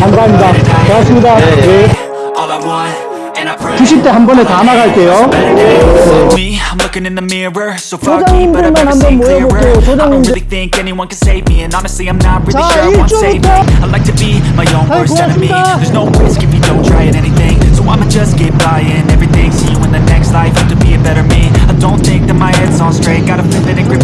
감사합니다. 고맙습니다. 네. All I want, and I pray 90대 한 번에 다 나갈게요. Me, I'm looking in the mirror So foggy, but I've 조장님들만 never 한번 seen clearer 모여볼게요. I don't 조장님들. really think anyone can save me And honestly, I'm not really 자, sure I want saving 일주일부터. I like to be my own 아이, worst enemy 고맙습니다. There's no risk if you don't try at anything So I'ma just get buying everything See you in the next life, have to be a better me I don't think that my head's on straight Gotta flip it and grip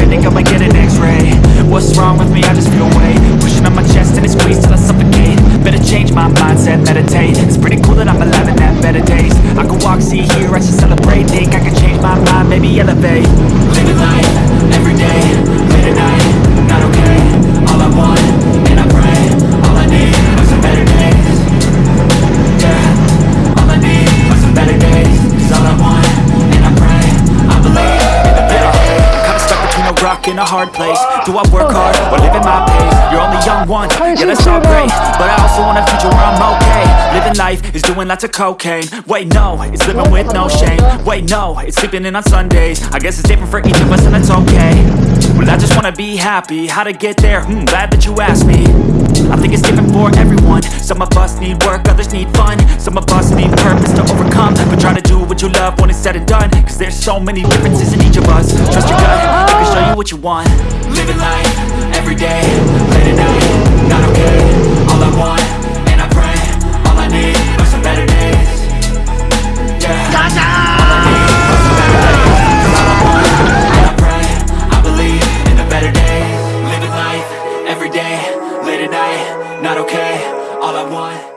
my mindset, meditate. It's pretty cool that I'm alive and have better days. I can walk, see, hear, I should celebrate. Think I can change my mind, maybe elevate between a a hard place. Do I work hard or live at my pace? You're only young once, yeah that's all great. But I also want a future where I'm okay. Living life is doing lots of cocaine. Wait no, it's living with no shame. Wait no, it's sleeping in on Sundays. I guess it's different for each of us and that's okay. Well I just wanna be happy, how to get there? Hmm, glad that you asked me. I think it's different for everyone. Some of us need work, others need fun. Some of us need purpose to overcome. But try to do what you love when it's said and done. Cause there's so many differences in each of us. Trust your gut, tell you what you want. Living life, everyday, late at night. Not okay, all I want, and I pray All I need are some better days. Yeah, gotcha! all I need are some better days. And I pray I believe in the better days Living life, everyday, late at night. Not okay, all I want.